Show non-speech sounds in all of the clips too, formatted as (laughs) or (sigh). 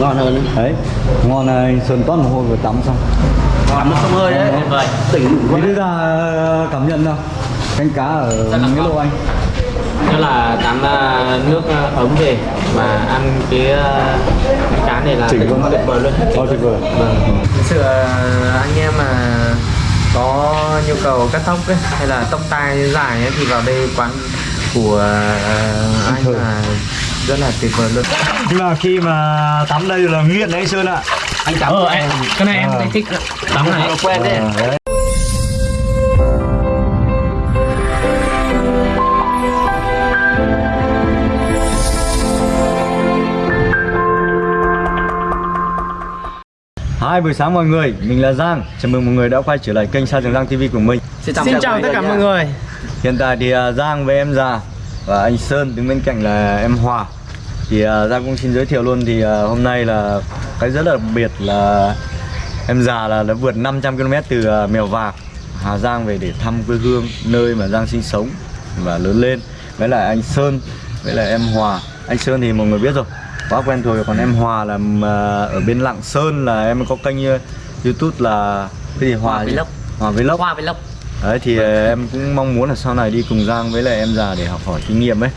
ngon hơn đấy ngon này sơn toát mồ hôi vừa tắm xong tắm sông hơi đấy tuyệt vời tỉnh quá đưa ra ờ, cảm nhận nào canh cá ở nghĩa lộ anh Đó là tắm à, nước à, ấm về mà ăn cái à, cá này là Chỉnh luôn. tuyệt vời luôn. Tuyệt vời. Vâng. Thực sự à, anh em mà có nhu cầu cắt tóc ấy, hay là tóc tai dài ấy, thì vào đây quán của à, anh là rất là tuyệt vời luôn. nhưng mà khi mà tắm đây là nghiện đấy sơn ạ anh tắm Ờ, anh, cái này em Ờ. anh thích tắm này. quen đấy Ờ, đấy. Hai buổi sáng mọi người, mình là Giang Chào mừng mọi người đã quay trở lại kênh Sa Trường Giang TV của mình xin Xin chào tất cả mọi người. Hiện tại thì à, Giang với em già và anh Sơn đứng bên cạnh là em Hòa. Thì à, Giang cũng xin giới thiệu luôn thì à, hôm nay là cái rất là đặc biệt là em già là đã vượt 500 km từ à, Mèo Vạc Hà Giang về để thăm quê hương nơi mà Giang sinh sống và lớn lên. Với lại anh Sơn với lại em Hòa. Anh Sơn thì mọi người biết rồi quá quen thuộc rồi. Còn em Hòa là à, ở bên Lạng Sơn là em có kênh à, YouTube là cái gì? Hòa Hòa gì? Vlog. Hòa Vlog Đấy thì ờ, em cũng mong muốn là sau này đi cùng Giang với lại em già để học hỏi kinh nghiệm ấy.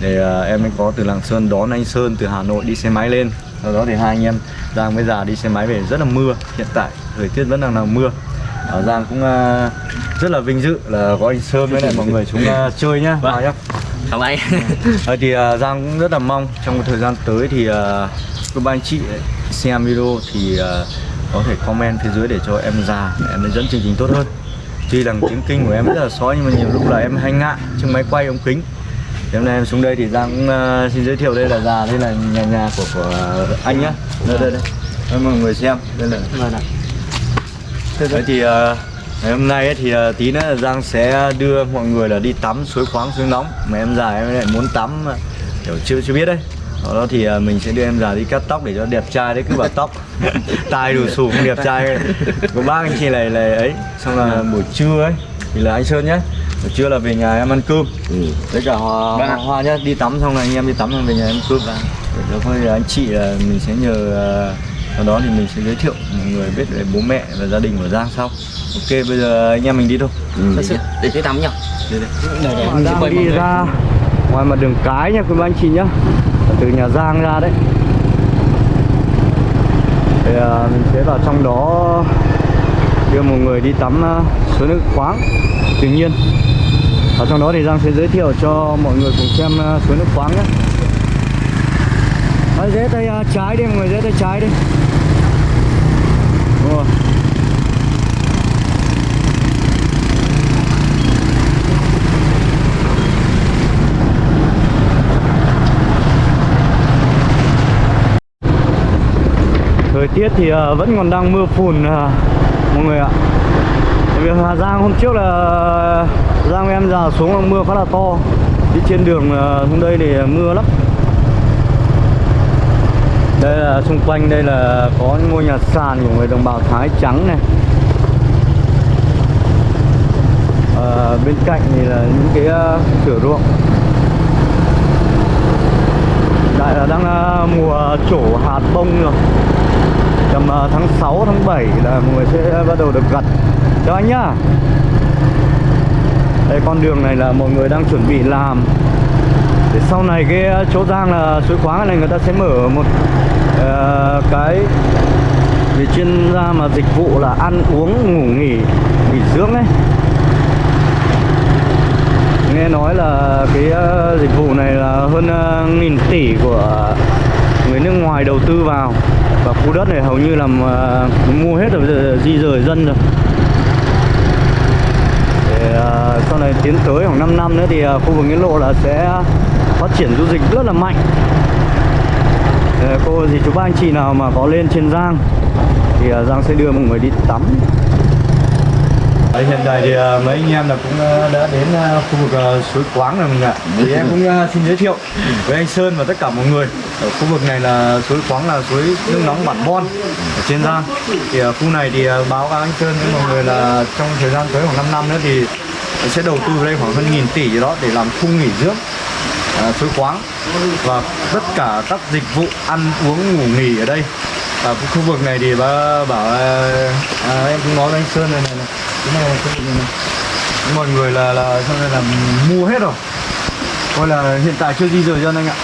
Để ờ, em mới có từ Lạng Sơn đón anh Sơn từ Hà Nội đi xe máy lên. Sau đó thì hai anh em Giang với già đi xe máy về rất là mưa Hiện tại thời tiết vẫn đang là mưa. Ở Giang cũng ờ, rất là vinh dự là có anh Sơn với lại mọi người ờ, (laughs) chơi nhá. Vâng. Vào nhá. Không anh. (laughs) Thì ờ, Giang cũng rất là mong trong một thời gian tới thì ờ, các bạn anh chị xem video thì ờ, có thể comment phía dưới để cho em già em dẫn chương trình tốt hơn tuy rằng tiếng kinh của em rất là sói nhưng mà nhiều lúc là em hay ngại trước máy quay ống kính. Thì hôm nay em xuống đây thì Giang cũng ờ, xin giới thiệu đây là già đây là nhà nhà của của anh nhá. Đây đây đây. Đây, mọi người xem. Đây là vâng Đấy thì ờ, ngày hôm nay ấy, thì ờ, tí nữa là Giang sẽ đưa mọi người là đi tắm suối khoáng suối nóng. Mà em già em lại muốn tắm kiểu chưa chưa biết đấy Sau đó thì ờ, mình sẽ đưa em già đi cắt tóc để cho đẹp trai đấy cứ bảo tóc (laughs) tai đủ xù không đẹp trai có bác anh chị này là ấy xong là buổi trưa ấy thì là anh Sơn nhé buổi trưa là về nhà em ăn cơm. Với cả hoa, Vâng hoa, hoa nhá đi tắm xong là anh em đi tắm xong về nhà em cơm. Để cho thôi anh chị là mình sẽ nhờ ờ, sau đó thì mình sẽ giới thiệu mọi người biết về bố mẹ và gia đình của Giang sau. Ok bây giờ anh em mình đi thôi. Thật sự để tôi tắm nhỉ? Đi đi để để Giang đi ra ngoài mặt đường cái nha quý anh chị nhá từ nhà Giang ra đấy. Thì à, mình sẽ vào trong đó đưa một người đi tắm à, suối nước khoáng. Tự nhiên ở trong đó thì Giang sẽ giới thiệu cho mọi người cùng xem à, suối nước khoáng nhé. Đấy, rẽ tay à, trái đi mọi người dễ tay trái đi. Thời tiết thì uh, vẫn còn đang mưa phùn uh, mọi người ạ. Tại vì Hà Giang hôm trước là ờ, Giang em già xuống là mưa khá là to. Đi trên đường hôm đây thì mưa lắm. Đây là xung quanh đây là có những ngôi nhà sàn của người đồng bào Thái trắng này. À, Bên cạnh thì là những cái ờ, thửa ruộng. Đại là đang uh, mùa trổ hạt bông rồi tầm ờ, tháng 6 tháng 7 là mọi người sẽ bắt đầu được gặt. Cho anh nhá. Đây con đường này là mọi người đang chuẩn bị làm. Để sau này cái ờ, chỗ giang là suối khoáng này người ta sẽ mở một uh, cái về chuyên gia mà dịch vụ là ăn uống ngủ nghỉ nghỉ dưỡng ấy. Nghe nói là cái uh, dịch vụ này là hơn uh, nghìn tỷ của người nước ngoài đầu tư vào và khu đất này hầu như là à, mua hết rồi giờ di rời dân rồi. Để à, sau này tiến tới khoảng 5 năm nữa thì à, khu vực nghĩa lộ là sẽ phát triển du lịch rất là mạnh. Để cô gì chú ba anh chị nào mà có lên trên Giang thì Giang sẽ đưa mọi người đi tắm. Đấy, hiện tại thì mấy anh em là cũng đã đến khu vực suối Quáng rồi mình ạ. Thì em cũng xin giới thiệu với anh Sơn và tất cả mọi người. Ở khu vực này là suối khoáng là suối nước nóng bản Bon ở trên Giang. Thì ở khu này thì à, báo cáo anh Sơn với mọi người là trong thời gian tới khoảng 5 năm nữa thì sẽ đầu tư vào đây khoảng hơn nghìn tỷ gì đó để làm khu nghỉ dưỡng à, suối khoáng và tất cả các dịch vụ ăn uống ngủ nghỉ ở đây. Ở khu vực này thì bà bảo à, à, em cũng nói với anh Sơn này này, này. cái này là khu vực này, này. mọi người là là xong rồi là mua hết rồi. Coi là hiện tại chưa di rời dân anh ạ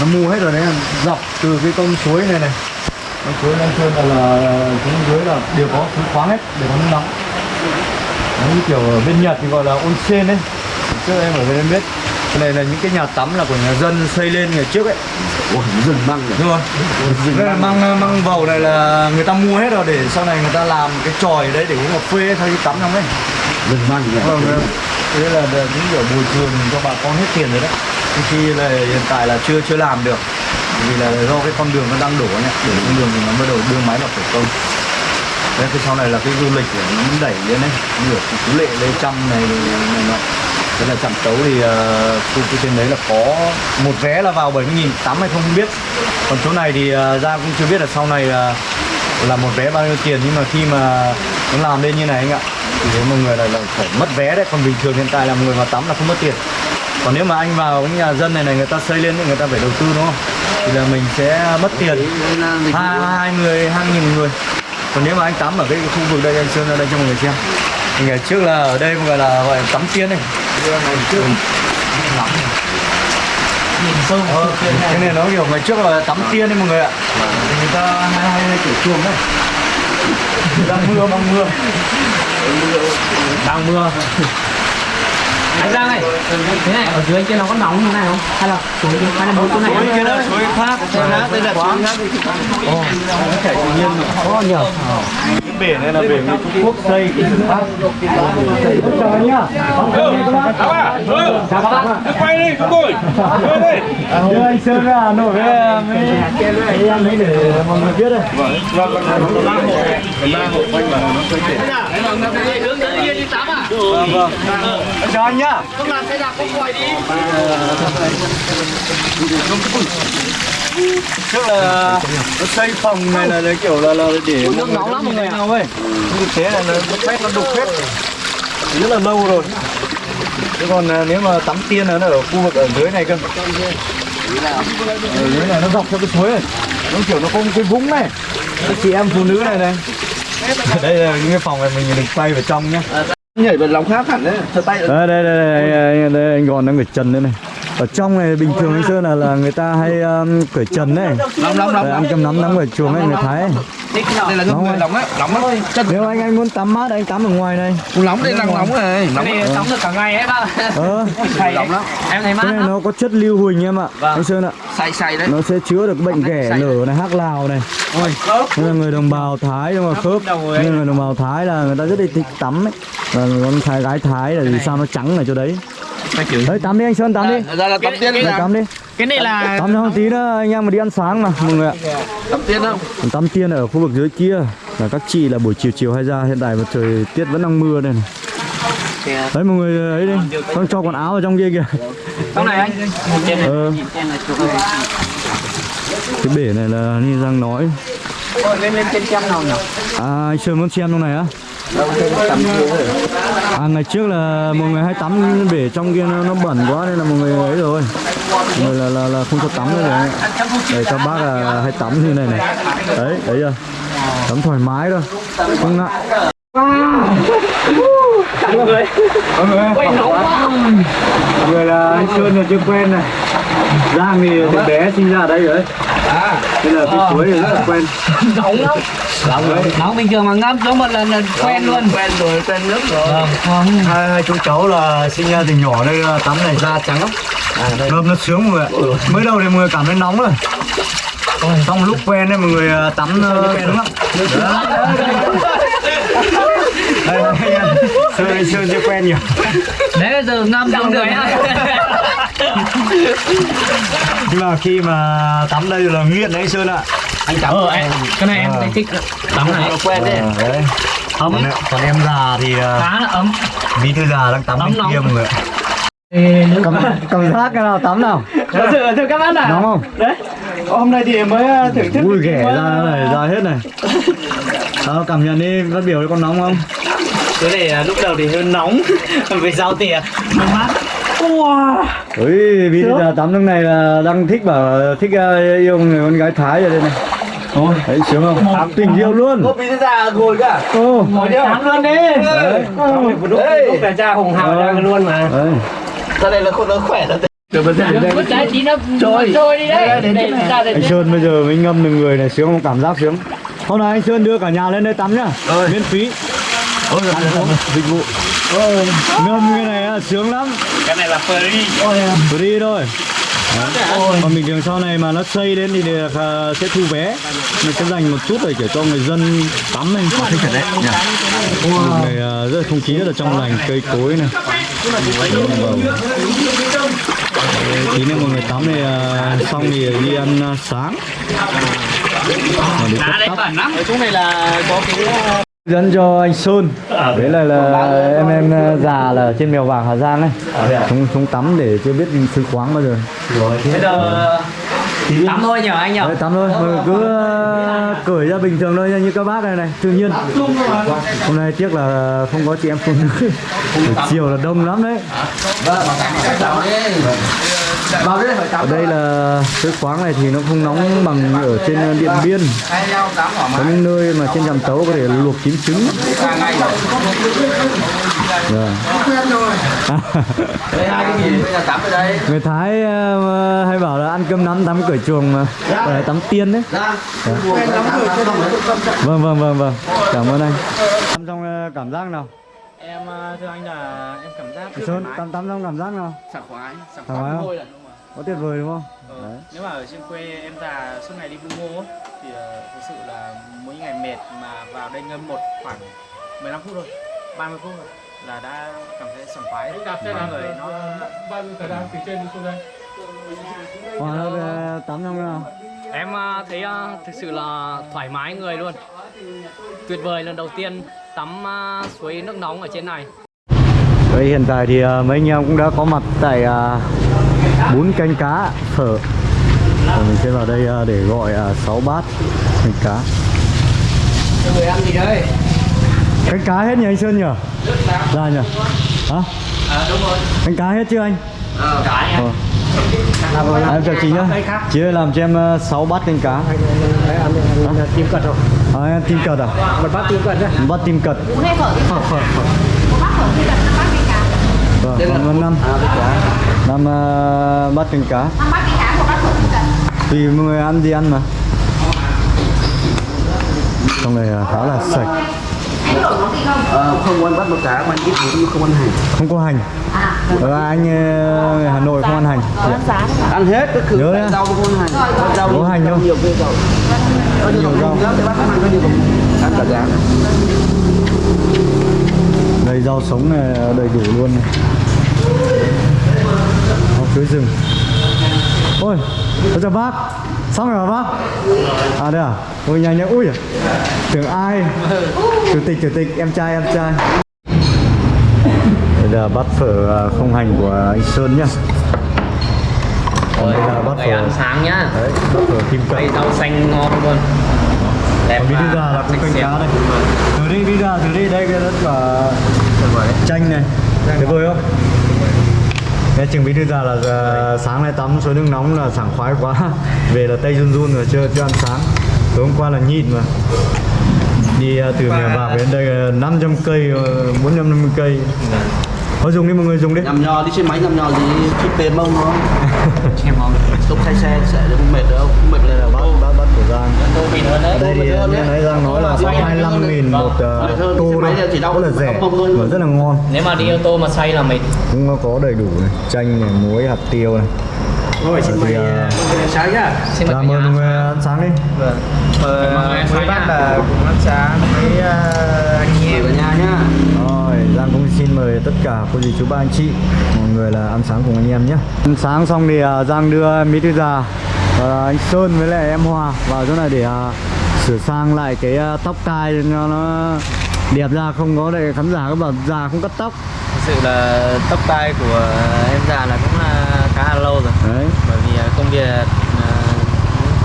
nó mua hết rồi đấy dọc từ cái con suối này này. Con suối Nam Sơn là, là xuống dưới là đều có suối khoáng hết đều có nước nóng. Nó như kiểu ở bên Nhật thì gọi là onsen đấy trước em ở bên em biết. Cái này là những cái nhà tắm là của nhà dân xây lên ngày trước ấy. Ủa, rừng măng rồi. đúng không đây là măng măng vầu này là người ta mua hết rồi để sau này người ta làm cái tròi đấy để uống cà phê thay tắm trong đấy Đừng mang rồi. vâng vâng. thế là là những kiểu bồi thường cho bà con hết tiền rồi đấy. Thì khi là hiện tại là chưa chưa làm được. Vì là do cái con đường nó đang đổ nhá đổ con đường thì nó bắt đầu đưa máy vào thủ công. Đấy, cái sau này là cái du lịch của nó đẩy lên đấy. Được chú Lệ Lê trăm này này, này nọ Thế là chạm tấu thì ờ, khu uh, trên đấy là có một vé là vào 70 nghìn tám hay không không biết. Còn chỗ này thì ờ, uh, ra cũng chưa biết là sau này uh, là một vé bao nhiêu tiền. Nhưng mà khi mà nó làm lên như này anh ạ thì thấy mọi người là, là phải mất vé đấy còn bình thường hiện tại là người vào tắm là không mất tiền. Còn nếu mà anh vào cái nhà dân này này người ta xây lên thì người ta phải đầu tư đúng không? Thì là mình sẽ mất tiền. Hai hai người hai nghìn người. Còn nếu mà anh tắm ở cái khu vực đây anh sơn ra đây cho mọi người xem. Thì ngày trước là ở đây gọi là gọi là tắm tiên này ngày trước. Ờ, cái này. nó kiểu ngày trước là tắm tiên đấy mọi người ạ. Người ta hay hay, hay kiểu chuồng đấy. Đang mưa đang mưa (laughs) đang mưa. Anh Giang này, thế này, ở dưới kia nó có nóng như này không? Hay là kia, hay là một chỗ này? suối kia là suối khác suối khác đây là suối khác ồ. Nó chảy tự nhiên mà Có nhiều. cái bể này là bể người Trung Quốc xây chào anh nhá Chào bạn. Đi, chúng tôi. Đi. đưa anh Sơn ra Hà Nội với với em ấy để mọi người biết đây vâng vâng Em chào anh nhá trước là nó xây phòng này là, là kiểu là là để nước nóng lắm mọi người nào ơi nhưng thực tế là nó nó quét nó đục hết rất là lâu rồi chứ còn à, nếu mà tắm tiên là nó ở khu vực ở dưới này cơ. Ở dưới này nó dọc theo cái suối này. Nó kiểu nó có một cái vũng này. Cái chị em phụ nữ này này. (laughs) Đây là những cái phòng này mình được quay vào trong nhá. Nhảy vào lòng khác hẳn đấy. Thật tay. đây đây đây đây, đây, đây anh còn đang cởi trần đây này ở trong này bình thường anh sơn là là người ta hay um, cởi trần đấy lòng Đây, lòng. ăn cơm nắm nắm ở chuồng ấy người thái ấy. Đây là Nóng người lòng á, lòng á. Chân. Nếu anh anh muốn tắm mát anh tắm ở ngoài này. Nóng đây đang nóng này, nóng. Đi tắm được cả ngày ấy ba. ờ. Nóng lắm. Em thấy mát cái này nó có chất lưu huỳnh em ạ. Anh sơn ạ. Say say đấy. nó sẽ chữa được bệnh ghẻ lở này hắc lào này. Nên là người đồng bào thái nhưng mà khớp nên người đồng bào thái là người ta rất là thích tắm ấy. Và con thái gái thái là vì sao nó trắng ở chỗ đấy đấy tắm đi anh sơn tắm đi Ra là tắm tiên đi. tắm đi Cái này là tắm cho một tí nữa anh em mà đi ăn sáng mà mọi người ạ Tắm tiên không? Tắm tiên ở khu vực dưới kia là các chị là buổi chiều chiều hay ra hiện tại mà trời tiết vẫn đang mưa đây này đấy mọi người ấy đi con cho quần áo ở trong kia kìa trong này anh. Ờ, này. cái bể này là như đang nói Lên lên trên xem nào nhỉ? à anh sơn muốn xem trong này á à ngày trước là mọi người hay tắm bể trong kia nó, nó bẩn quá nên là mọi người ấy rồi. Mọi người là là, là không cho tắm nữa rồi. Để cho bác là hay tắm như này này. Đấy đấy chưa tắm thoải mái thôi. Không nặng mọi người. Mọi người. Là anh Sơn là chưa quen này Giang thì từ bé sinh ra ở đây rồi. Nên là cái suối này rất là quen. Nóng lắm. Nóng bình thường mà ngâm giống một lần là quen luôn. Quen rồi, quen nước rồi. hai, hai chú cháu là sinh ra từ nhỏ đây là tắm này da trắng lắm. Ngâm nó sướng mọi người ạ. Mới đầu thì mọi người cảm thấy nóng rồi. Xong lúc quen đấy mọi người à, tắm ờ, sướng lắm. Sơn anh sơn chưa quen nhiều. Đấy bây giờ ngâm xong rồi. Nhưng mà khi mà tắm đây là nghiện đấy anh sơn ạ Anh tắm. Ờ anh, cái này em thấy thích. Tắm này. Quen đấy. Ờ, đấy Ấm. còn, còn em già thì à, Khá là ấm. bí thư già đang tắm Ấm kia mọi người cảm, cảm giác cái nào tắm nào Thật sự thưa các bác à. nóng không Đấy. Hôm nay thì mới thưởng thức ui ghẻ ra này ra hết này Sao cảm nhận đi phát biểu đi con nóng không Cái này lúc đầu thì hơi nóng (laughs) Vì giao tiền Hơi mát Ui, vì giờ tắm lúc này là đang thích bảo thích uh, yêu người con gái Thái rồi đây này. Ôi, đấy sướng không? Tình yêu luôn. Có bị ra ngồi cả. Ô, Tắm luôn đi đấy. lúc lúc là cha hùng hào ra luôn mà Đấy. Ra đây là không nó khỏe lắm. Được bên đây. Vứt trái tí nó trôi trôi đi đấy Đây, Anh Sơn bây giờ mới ngâm được người này sướng không? Cảm giác sướng. Hôm nay anh Sơn đưa cả nhà lên đây tắm nhá. Miễn phí. Ôi giời ơi. Dịch vụ. Ngâm cái này à, sướng lắm. cái này là free Free thôi. Đấy. Còn bình thường sau này mà nó xây đến thì được, à, sẽ thu vé Mình sẽ dành một chút để kiểu cho người dân tắm này Thích thật đấy. nhỉ? Wow. này à, rất là không khí rất là trong lành cây cối này vâng. Đấy, tí nữa mọi người tắm thì à, xong thì đi ăn à, sáng Và để cắt tóc ở chỗ này là có cái dẫn cho anh Sơn. Đấy là là em em à, già là trên mèo vàng Hà Giang ấy. Chúng chúng tắm để chưa biết sư khoáng bao giờ. Bây giờ tắm thôi nhờ anh nhờ. Đấy, tắm thôi, mọi người cứ ờ, cởi ra bình thường thôi nha, như các bác này này, tự nhiên. Hôm nay tiếc là không có chị em phụ nữ. Chiều là đông lắm đấy. Tắm. Ở đây là cái khoáng này thì nó không nóng bằng ở trên Điện Biên. Có những nơi mà trên trạm tấu có thể luộc chín trứng Ba ngày rồi. Đây hai cái gì? Bây giờ tắm ở đây. Người Thái ờ, hay bảo là ăn cơm nắm tắm cởi chuồng mà là tắm tiên đấy. Quen tắm cửa cho đồng Vâng vâng vâng vâng, cảm ơn anh Tắm trong ờ, cảm giác nào? em ờ, thưa anh là em cảm giác Sơn, tắm tắm trong cảm giác nào? sảng khoái sảng không? thôi là đúng rồi Có tuyệt vời đúng không? Ờ, Đấy. nếu mà ở trên quê em già suốt ngày đi bu ngô thì ờ, thực sự là mỗi ngày mệt mà vào đây ngâm một khoảng 15 phút thôi 30 phút thôi là đã cảm thấy sảng khoái. Cà phê người nó bao nhiêu thời gian từ trên xuống đây. Tắm trong nào? em ờ, thấy ờ, thực sự là thoải mái người luôn. Tuyệt vời lần đầu tiên tắm ờ, suối nước nóng ở trên này. Đây hiện tại thì mấy anh em cũng đã có mặt tại bún canh cá phở. Và mình sẽ vào đây để gọi uh, 6 bát canh cá. Người ăn gì đây Canh cá hết nhỉ anh Sơn nhỉ? Ra nhỉ? Hả? à, đúng rồi Canh cá hết chưa anh? cái Ờ. À, em chào chị nhá Chị ơi làm cho em 6 bát canh cá tim cật rồi À, em tim cật à? một bát tim cật nhá Một bát tim cật Bún hay phở thì phở phở Một bát phở thì cần 5 bát canh cá Vâng, năm Năm ờ, bát canh cá 5 bát canh cá, một bát phở thì cần Tùy mọi người ăn gì ăn mà Trong này ờ, khá là sạch Anh món gì không? Ờ, không ăn bắt một cá mà ăn ít bún không ăn hành. Không có hành À, Ờ, anh ờ, người Hà Nội không ăn hành có ăn giá đấy Ăn hết các thứ Nhớ rau không ăn hành. Rau Có hành không? Nhiều rau. Có nhiều rau. Ăn có cả giá. Đây rau sống này đầy đủ luôn này. Rau chuối rừng Ôi, tôi chào bác Xong rồi bác? À đây à? Ôi nhanh nhanh, ui à Tưởng ai? Chủ tịch, chủ tịch, em trai, em trai. Đây là bát phở à, không hành của anh Sơn nhá. Còn đây là bát phở. ăn sáng nhá. Đấy, bát phở kim đây rau xanh ngon luôn. Đẹp thư và già là sạch canh cá đây. Từ đi, thư già, từ đi, đây cái rất là chanh này. Tuyệt vời không? Nghe chừng bí thư già là à, sáng nay tắm suối nước nóng là sảng khoái quá. (laughs) Về là tay run run rồi, chưa, chưa ăn sáng. Tối hôm qua là nhịn mà. Đi à, từ mèo vạc đến đây là 500 cây, ờ, 450 cây. Thôi dùng đi mọi người dùng đi. Nhầm nho đi xe máy nhầm nho gì? Chip tiền mông không? (laughs) em ngon Lúc thay xe sẽ không mệt đâu, không? Mệt lên là của Giang. Ở đây thì như nãy Giang nói là có 25 nghìn một ờ, tô thôi. Rất là rẻ và rất là ngon. Nếu mà đi ô tô mà say là mệt cũng có đầy đủ này. Chanh này muối hạt tiêu này. Rồi xin mời, à, Sáng nhá. xin mời dạ mọi người ăn sáng đi. Người Mấy bác là cùng ăn sáng với ờ, anh em cả nhà nhá. rồi Giang cũng xin mời tất cả cô dì chú ba anh chị mọi người là ăn sáng cùng anh em nhé ăn sáng xong thì Giang đưa Mỹ Thư Già và anh Sơn với lại em Hòa vào chỗ này để à, sửa sang lại cái à, tóc tai cho nó đẹp ra không có để khán giả các bảo già không cắt tóc. Thực sự là tóc tai của em già là cũng là khá là lâu rồi. Đấy. Bởi vì ờ, công việc ờ,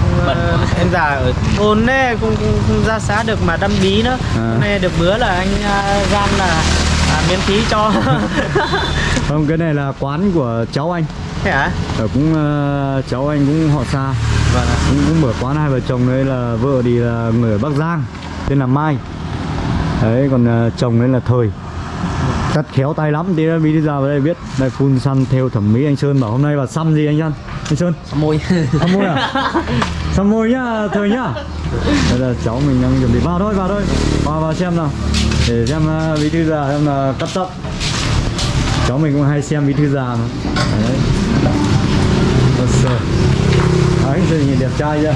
cũng, ờ, quá. (laughs) em già ở thôn đấy cũng, cũng không ra xã được mà đâm bí nữa. À. Hôm nay được bữa là anh uh, Giang là à, miễn phí cho. (laughs) (laughs) Không, cái này là quán của cháu anh thế hả? Ở cũng ờ, cháu anh cũng họ xa. Vâng ạ. Cũng, cũng mở quán hai vợ chồng đấy là vợ thì là người ở Bắc Giang tên là Mai. Đấy còn ờ, chồng đấy là Thời. Cắt khéo tay lắm tí nữa bí thư ra vào đây biết. Đây phun xăm theo thẩm mỹ anh Sơn bảo hôm nay vào xăm gì anh Sơn? Anh Sơn? Xăm môi. Xăm môi à? (laughs) Xăm môi nhá Thời nhá. Đây là cháu mình đang chuẩn bị vào thôi vào thôi. Vào vào xem nào. Để xem ờ, bí thư già xem là cắt tóc. Cháu mình cũng hay xem bí thư già mà. Đấy rồi. Đấy À, anh Sơn nhìn đẹp trai chưa?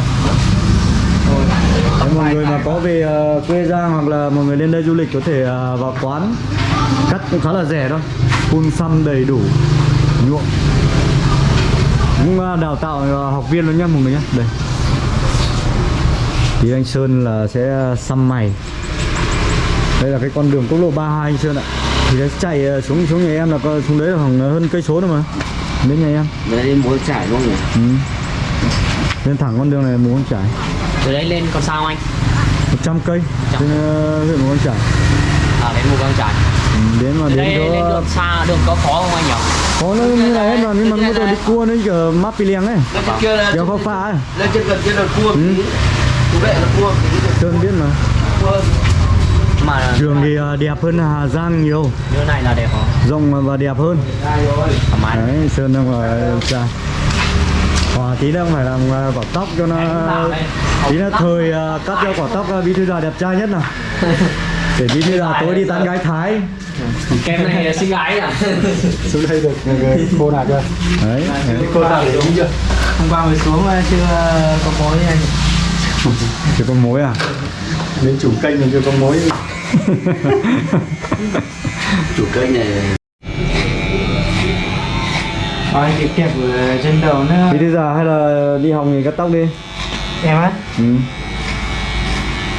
Đấy, mọi người mà có về uh, quê Giang hoặc là mọi người lên đây du lịch có thể uh, vào quán cắt cũng khá là rẻ thôi. Phun xăm đầy đủ nhuộm. Cũng uh, đào tạo uh, học viên luôn nhá mọi người nhá. Đây. Thì anh Sơn là sẽ xăm mày. Đây là cái con đường quốc lộ 32 anh Sơn ạ. Thì nó chạy xuống xuống nhà em là xuống đấy là khoảng hơn cây số nữa mà đến nhà em Đấy đi muốn trải luôn nhỉ ừ. lên thẳng con đường này muốn trải. Từ đấy lên còn sao anh? 100 cây trên ờ, huyện Mù Căng Trải. À đến mù căng trải. Ừ, đến mà từ đến đây lên chỗ đường xa đường có khó không anh nhỉ? Có nó như này hết mà nhưng mà nó đi cua nó kiểu map pi liêng ấy Lên kéo khó pha ấy. Lên trên gần kia là cua Ừ. Chú đệ là cua Sơn biết mà mà trường thì ờ, đẹp hơn Hà Giang nhiều. Như này là đẹp hả rộng và đẹp hơn. Đấy Sơn đang ở cha Hòa tí nữa phải làm ờ, quả tóc cho nó tí là thời ờ, cắt cho quả tóc bí thư già đẹp trai nhất nào. Để bí thư già tối đi tán gái Thái. Kem này là xinh gái à? (laughs) Xuống đây được người cô nào chưa? Đấy cô nào để đúng chưa? Hôm qua mới xuống chưa có mối anh chỉ có mối à đến chủ kênh mình chưa có mối. (laughs) Chủ kênh này Ôi cái kẹp ở trên đầu nữa. Bí thư già hay là đi học nghề cắt tóc đi? Em á? Ừ.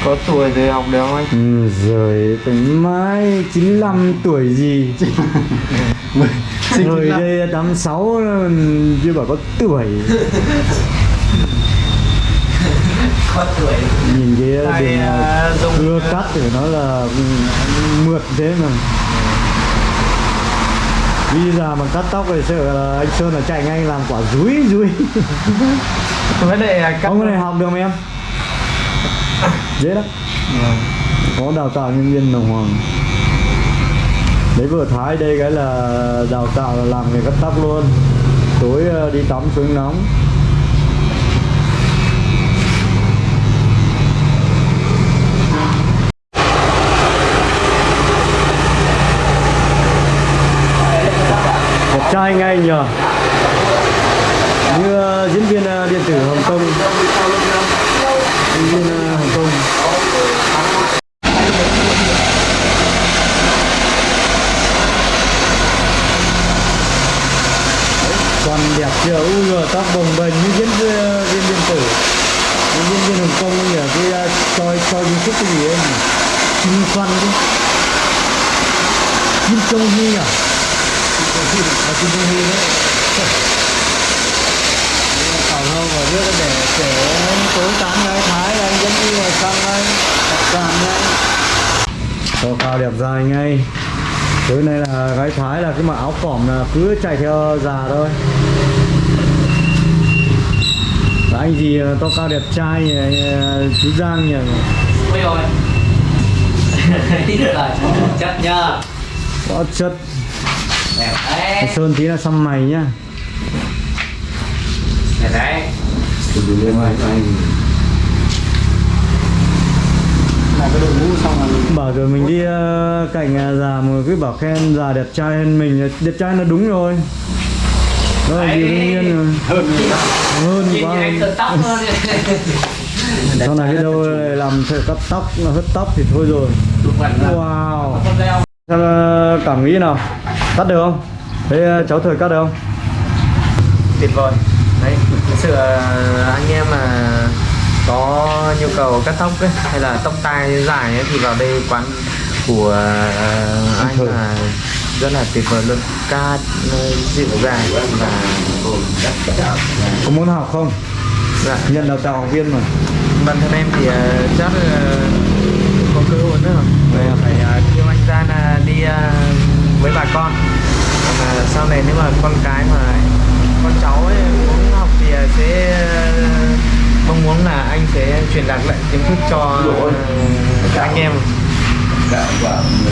Có tuổi rồi học được không anh? Ừ, rồi tới mai 95 tuổi gì? (laughs) Rồi đây 86 chưa bảo có tuổi (laughs) Có tuổi Nhìn cái đường à, dùng- cưa cắt thì nó là ừ, mượt thế mà. Bây giờ mà cắt tóc thì sợ là anh Sơn là chạy ngay làm quả rúi rúi. Vấn đề là cắt Ông cái này học được không em? (laughs) Dễ lắm. Có đào tạo nhân viên đồng hoàng Đấy vừa Thái đây cái là đào tạo là làm nghề cắt tóc luôn. Tối ờ, đi tắm xuống nóng Đẹp trai ngay nhờ. Như ờ, diễn viên ờ, điện tử Hồng Kông. Diễn viên ờ, Hồng Kông. Còn đẹp chưa? U rồi tóc bồng bềnh như ờ, diễn viên điện tử. Diễn viên hồng kông nhỉ cái ờ, uh, coi coi youtube cái gì ấy kim xoăn chứ. Kim châu hy à? À kim châu hy đấy còn hơn vào trước để tối tán gái thái anh dẫn đi vào xong anh đặt Tô cao đẹp dài ngay Tối nay là gái Thái là cái mặc áo phỏng là cứ chạy theo già thôi. Và anh gì to cao đẹp trai nhỉ, chú Giang nhỉ? Ôi rồi Chất nhá Có chất đấy. Sơn tí là xăm mày nhá. Đẹp đấy. Là cái đội ngũ xong rồi Bảo rồi mình đi ờ, cạnh nhà già mà cứ bảo khen già đẹp trai hơn mình. Đẹp trai là đúng rồi. Đó là điều đương nhiên rồi. Hơn Hơn quá. Sau này cái đâu làm thợ cắt tóc, hớt tóc thì thôi rồi. Wow. Ờ, cảm nghĩ nào Cắt được không? Thế ờ, cháu thời cắt được không? tuyệt vời đấy thực sự anh em mà có nhu cầu cắt tóc ấy, hay là tóc tai dài ấy, thì vào đây quán của ờ, anh là rất là tuyệt vời luôn ca ờ, dịu dàng và Có muốn học không? dạ. Nhận đào tạo học viên mà bản thân em thì ờ, rất là có cơ hội nữa Vậy à? phải uh, kêu anh ra là đi à, với bà con. Còn, à, sau này nếu mà con cái mà con cháu ấy muốn học thì à, sẽ à, mong muốn là anh sẽ truyền đạt lại kiến thức cho à, anh em